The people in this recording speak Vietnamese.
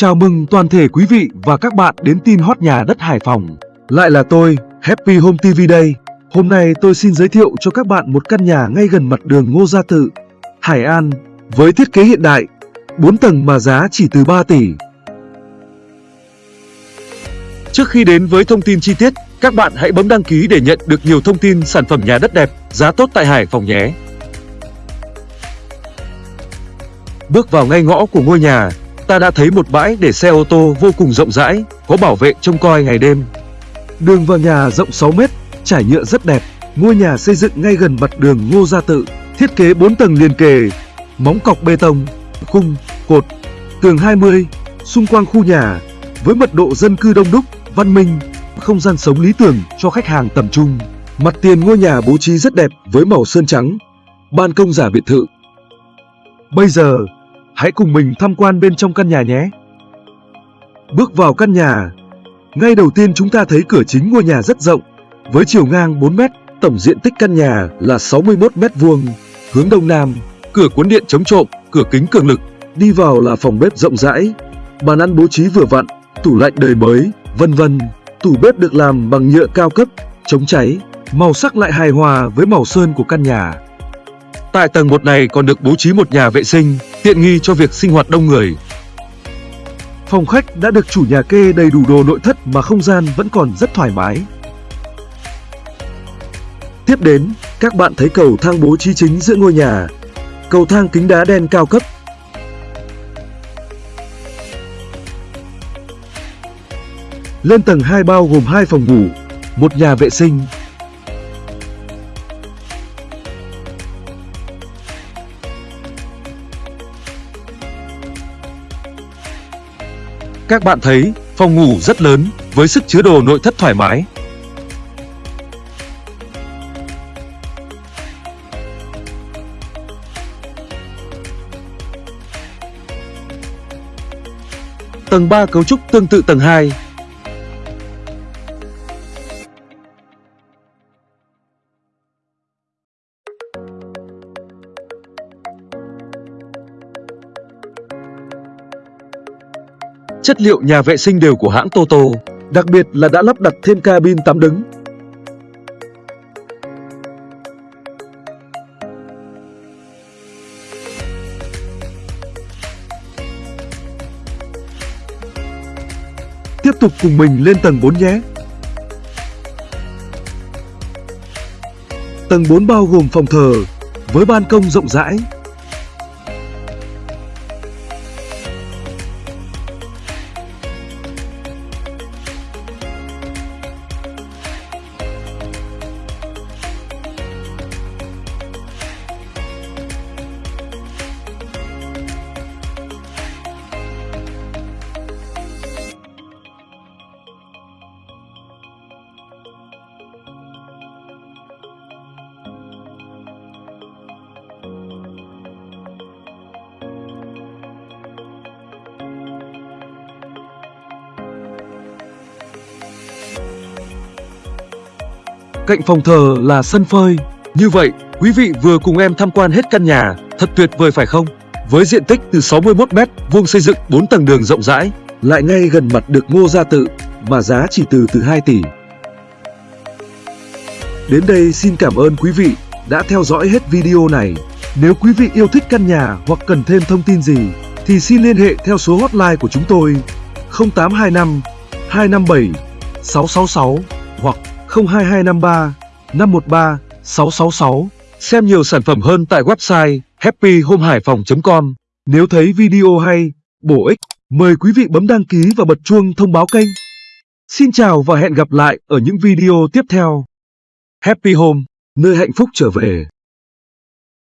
Chào mừng toàn thể quý vị và các bạn đến tin hot nhà đất Hải Phòng. Lại là tôi, Happy Home TV đây. Hôm nay tôi xin giới thiệu cho các bạn một căn nhà ngay gần mặt đường Ngô Gia Tự, Hải An, với thiết kế hiện đại, 4 tầng mà giá chỉ từ 3 tỷ. Trước khi đến với thông tin chi tiết, các bạn hãy bấm đăng ký để nhận được nhiều thông tin sản phẩm nhà đất đẹp, giá tốt tại Hải Phòng nhé. Bước vào ngay ngõ của ngôi nhà, ta đã thấy một bãi để xe ô tô vô cùng rộng rãi, có bảo vệ trông coi ngày đêm. Đường vào nhà rộng 6 mét, trải nhựa rất đẹp. Ngôi nhà xây dựng ngay gần mặt đường Ngô Gia Tự, thiết kế 4 tầng liền kề, móng cọc bê tông, khung, cột, tường 20, xung quanh khu nhà với mật độ dân cư đông đúc, văn minh, không gian sống lý tưởng cho khách hàng tầm trung. Mặt tiền ngôi nhà bố trí rất đẹp với màu sơn trắng, ban công giả biệt thự. Bây giờ, hãy cùng mình tham quan bên trong căn nhà nhé. Bước vào căn nhà, ngay đầu tiên chúng ta thấy cửa chính ngôi nhà rất rộng, với chiều ngang 4 mét, tổng diện tích căn nhà là 61 mét vuông, hướng đông nam, cửa cuốn điện chống trộm, cửa kính cường lực, đi vào là phòng bếp rộng rãi, bàn ăn bố trí vừa vặn, tủ lạnh đời mới, vân vân. Tủ bếp được làm bằng nhựa cao cấp, chống cháy, màu sắc lại hài hòa với màu sơn của căn nhà. Tại tầng 1 này còn được bố trí một nhà vệ sinh, tiện nghi cho việc sinh hoạt đông người. Phòng khách đã được chủ nhà kê đầy đủ đồ nội thất mà không gian vẫn còn rất thoải mái. Tiếp đến, các bạn thấy cầu thang bố trí chính giữa ngôi nhà. Cầu thang kính đá đen cao cấp. Lên tầng 2 bao gồm 2 phòng ngủ, một nhà vệ sinh, Các bạn thấy, phòng ngủ rất lớn, với sức chứa đồ nội thất thoải mái. Tầng 3 cấu trúc tương tự tầng 2. Chất liệu nhà vệ sinh đều của hãng Toto, đặc biệt là đã lắp đặt thêm cabin tắm đứng. Tiếp tục cùng mình lên tầng 4 nhé. Tầng 4 bao gồm phòng thờ với ban công rộng rãi, Cạnh phòng thờ là sân phơi. Như vậy, quý vị vừa cùng em tham quan hết căn nhà, thật tuyệt vời phải không? Với diện tích từ 61 m vuông xây dựng 4 tầng đường rộng rãi, lại ngay gần mặt được Ngô Gia Tự, mà giá chỉ từ từ 2 tỷ. Đến đây xin cảm ơn quý vị đã theo dõi hết video này. Nếu quý vị yêu thích căn nhà hoặc cần thêm thông tin gì, thì xin liên hệ theo số hotline của chúng tôi 0825 257 666 hoặc 02253 513 666. Xem nhiều sản phẩm hơn tại website happyhomehaiphong.com. Nếu thấy video hay, bổ ích, mời quý vị bấm đăng ký và bật chuông thông báo kênh. Xin chào và hẹn gặp lại ở những video tiếp theo. Happy Home, nơi hạnh phúc trở về.